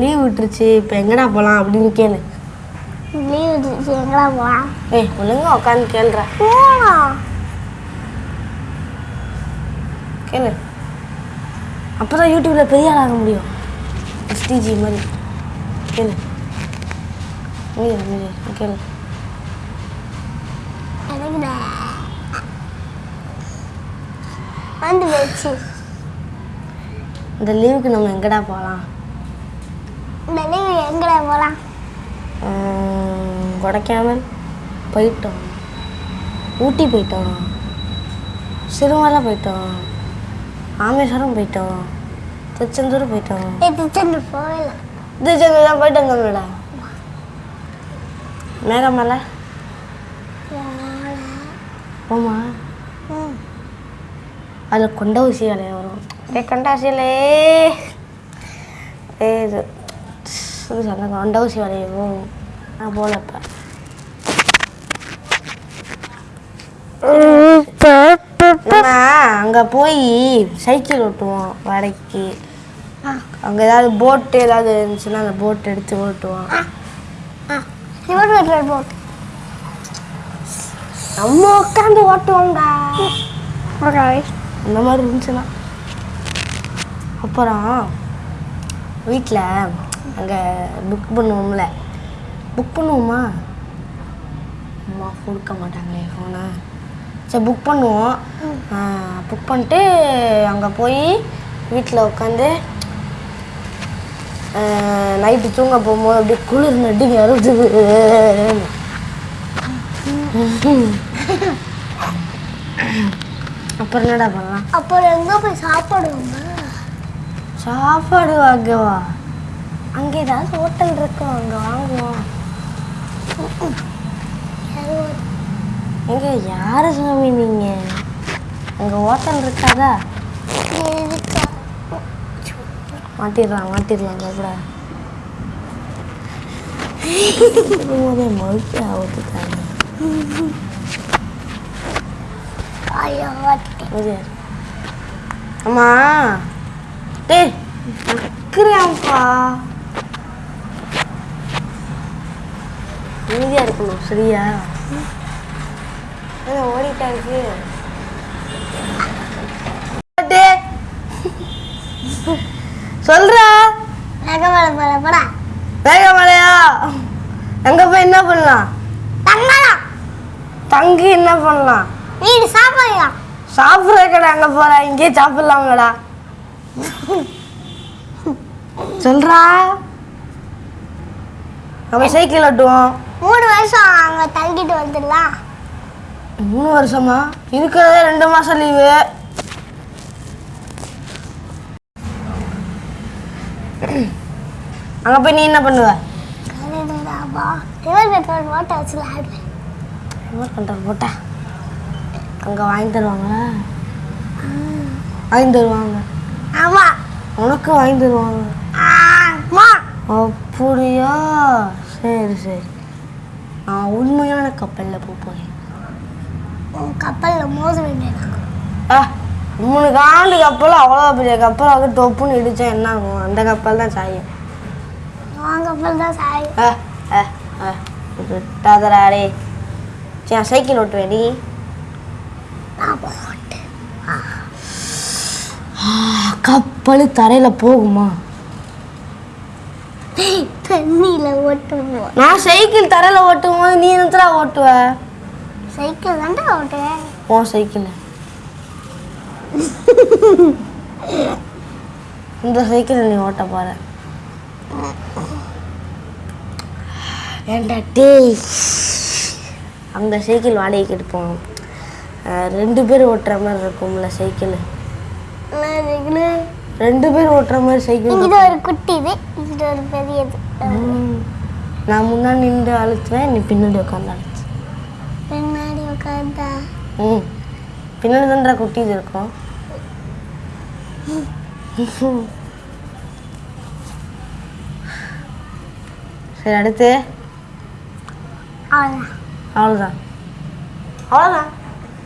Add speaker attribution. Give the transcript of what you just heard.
Speaker 1: Leave விட்டுருச்சு. இப்போ எங்கடா போகலாம் அப்படின்னு கேளு.
Speaker 2: லீவ் விட்டுச்சு எங்கடா போகலாம்
Speaker 1: ஏய் ஒழுங்கா உட்காந்து
Speaker 2: போகலாம்
Speaker 1: கேளு. அப்போ தான் யூடியூப்பில் பெரிய ஆள் ஆக முடியும் எஸ்டிஜி மாதிரி. கேளு. மீது மீது கேளு.
Speaker 2: வந்து
Speaker 1: இந்த லீவுக்கு நம்ம எங்கடா போகலாம்
Speaker 2: லீவு எங்கடா போகலாம்
Speaker 1: கொடைக்கானல் போயிட்டோம். ஊட்டி போயிட்டோம். சிறுமலை போயிட்டோம். ராமேஸ்வரம் போயிட்டோம். திருச்செந்தூர் போயிட்டோம்.
Speaker 2: திருச்செந்தூர் போகல.
Speaker 1: திருச்செந்தூர் தான் போயிட்டு வந்தோம்ல மேகமலை போமா அதில் கொண்ட ஊசி வேலையை வரும். கொண்ட ஊசியிலே. ஏ இது. கொண்ட ஊசி வேலையை போகும் நான் நம்ம அங்கே போய் சைக்கிள் ஓட்டுவோம் வாடகைக்கு. அங்கே ஏதாவது போட்டு ஏதாவது இருந்துச்சுன்னா அந்த போட் எடுத்து ஓட்டுவோம். நம்ம உட்காந்து ஓட்டுவோம்டா. அந்த மாதிரி இருந்துச்சுன்னா. அப்புறம் வீட்டில் அங்கே புக் பண்ணுவோம்ல. புக் பண்ணுவோமா? அம்மா கொடுக்க மாட்டாங்களே ஃபோனை சரி புக் பண்ணுவோம். புக் பண்ணிட்டு அங்கே போய் வீட்டில் உட்காந்து நைட்டு தூங்க போகும்போது அப்படியே குளிர் நடுங்க அறுபது அப்புறம் என்னடா பண்ணலாம்?
Speaker 2: அப்புறம் எங்க போய் சாப்பிடுவோமா
Speaker 1: சாப்பாடு வாங்கவா? அங்கே ஏதாவது ஹோட்டல் இருக்கும் அங்கே வாங்குவோம். எங்க யார் சாமி நீங்கள் அங்கே ஹோட்டல் இருக்காதா? மாட்டிடலாம் மாட்டிடலாம் கூட. போதே மறுத்து ஆகுதுட்டாங்க இது அம்மா. டேய் நக்குறியாம்ப்பா அமைதியா இருக்கணும் சரியா? ஓடிட்டா இருக்கு. சொல்றா.
Speaker 2: நகமலை போல போடா.
Speaker 1: வேகமலையா அங்க போய் என்ன பண்ணலாம்?
Speaker 2: தங்கலாம்
Speaker 1: தங்கி என்ன பண்ணலாம்?
Speaker 2: வீடு சாப்பிடலாம்
Speaker 1: சாப்பிட்ற கடை அங்கே போற? இங்கே சாப்பிடலாங்கடா சொல்றா. நம்ம சைக்கிள் ஓட்டுவோம்
Speaker 2: மூணு வருஷம் அங்க தங்கிட்டு வந்துடலாம்.
Speaker 1: மூணு வருஷமா? இருக்கிறதே ரெண்டு மாசம் லீவு அங்கே போய் நீ என்ன பண்ணுவ?
Speaker 2: ரிவர் பெட்ரோல் வாட்டர் வச்சு
Speaker 1: என்ன பண்ணுற போட்டா அங்கே வாங்கி தருவாங்களா வாங்கி தருவாங்க.
Speaker 2: ஆமா.
Speaker 1: உனக்கு வாங்கி தருவாங்க. அப்படியா? சரி சரி. நான் உண்மையான கப்பலில் போக போகிறேன்
Speaker 2: உன் கப்பல்ல மோத வேண்டியது
Speaker 1: ஆ மூணு காண்டு கப்பல் அவ்வளோ பெரிய கப்பல் வந்து டொப்புன்னு இடிச்சா என்ன ஆகும்? அந்த கப்பல் தான் சாயும்.
Speaker 2: உன் கப்பல் தான் சாய்
Speaker 1: ஆ ஆ ஆ. விட்டாதராடே சரி சைக்கிள் ஓட்டுவேன் நீ? கப்பல் தரையில் போகுமா?
Speaker 2: தண்ணியில ஓட்டுவோம்.
Speaker 1: நான் சைக்கிள் தரையில் ஓட்டும் போது நீ என்னத்தடா ஓட்டுவ?
Speaker 2: சைக்கிள் தாண்டா ஓட்டுவேன்.
Speaker 1: உன் சைக்கிள். இந்த சைக்கிள் நீ ஓட்ட போற. ஏண்டா டேய்? அந்த சைக்கிள் வாடகைக்கு எடுப்போம் ரெண்டு பேர் ஓட்டுற மாதிரி இருக்கும்ல சைக்கிள்.
Speaker 2: சைக்கிள்?
Speaker 1: ரெண்டு பேர் ஓட்டுற மாதிரி சைக்கிள்
Speaker 2: இங்கிட்ட ஒரு குட்டி இது இங்கிட்ட ஒரு பெரியது.
Speaker 1: நான் முன்னாடி நின்று அழுத்துவேன் நீ பின்னாடி உட்காந்து அழுத்து.
Speaker 2: பின்னாடி உட்காந்தா
Speaker 1: ம். பின்னாடி தான்டா குட்டி இது இருக்கும். சரி அடுத்து?
Speaker 2: அவ்வளோதான்.
Speaker 1: அவ்வளோதான். அவ்வளோதான்?